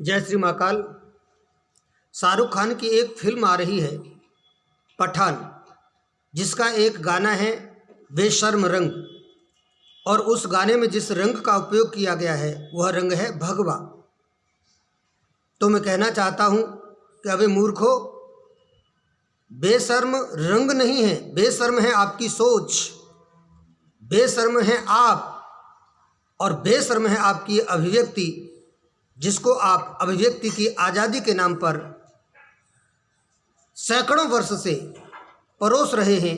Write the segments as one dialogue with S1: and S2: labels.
S1: जय श्री महाकाल। शाहरुख खान की एक फ़िल्म आ रही है, पठान, जिसका एक गाना है बेशर्म रंग। और उस गाने में जिस रंग का उपयोग किया गया है, वह रंग है भगवा। तो मैं कहना चाहता हूँ कि अबे मूर्खो बेशर्म रंग नहीं है, बेशर्म है आपकी सोच। बेशर्म है आप, और बेशर्म है आपकी अभिव्यक्ति। जिसको आप अभिव्यक्ति की आज़ादी के नाम पर सैकड़ों वर्ष से परोस रहे हैं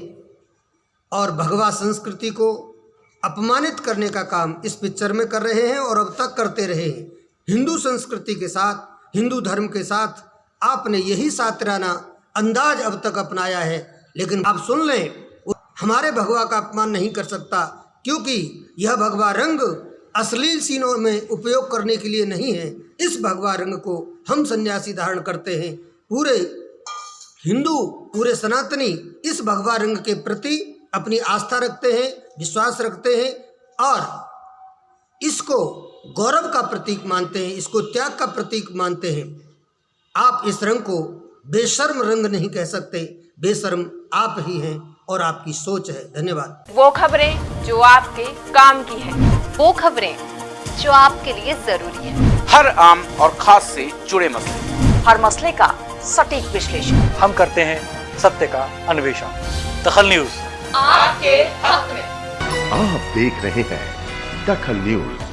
S1: और भगवा संस्कृति को अपमानित करने का काम इस पिक्चर में कर रहे हैं और अब तक करते रहे हैं। हिंदू संस्कृति के साथ, हिंदू धर्म के साथ आपने यही सातराना अंदाज अब तक अपनाया है। लेकिन आप सुन लें, हमारे भगवा का अपमान नहीं कर सकता, क्योंकि यह भगवा रंग अश्लील सीनों में उपयोग करने के लिए नहीं है। इस भगवा रंग को हम सन्यासी धारण करते हैं। पूरे हिंदू, पूरे सनातनी इस भगवा रंग के प्रति अपनी आस्था रखते हैं, विश्वास रखते हैं और इसको गौरव का प्रतीक मानते हैं, इसको त्याग का प्रतीक मानते हैं। आप इस रंग को बेशर्म रंग नहीं कह सकते। बेशर्म आप ही हैं और आपकी सोच है। धन्यवाद।
S2: वो खबरें जो आपके काम की है।
S3: वो खबरें जो आपके लिए ज़रूरी है।
S4: हर आम और खास से जुड़े मसले।
S3: हर मसले का सटीक विश्लेषण।
S5: हम करते हैं सत्य का अन्वेषण। दखल न्यूज़। आपके हक में।
S6: आप देख रहे हैं दखल न्यूज़।